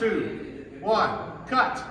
two, one, cut.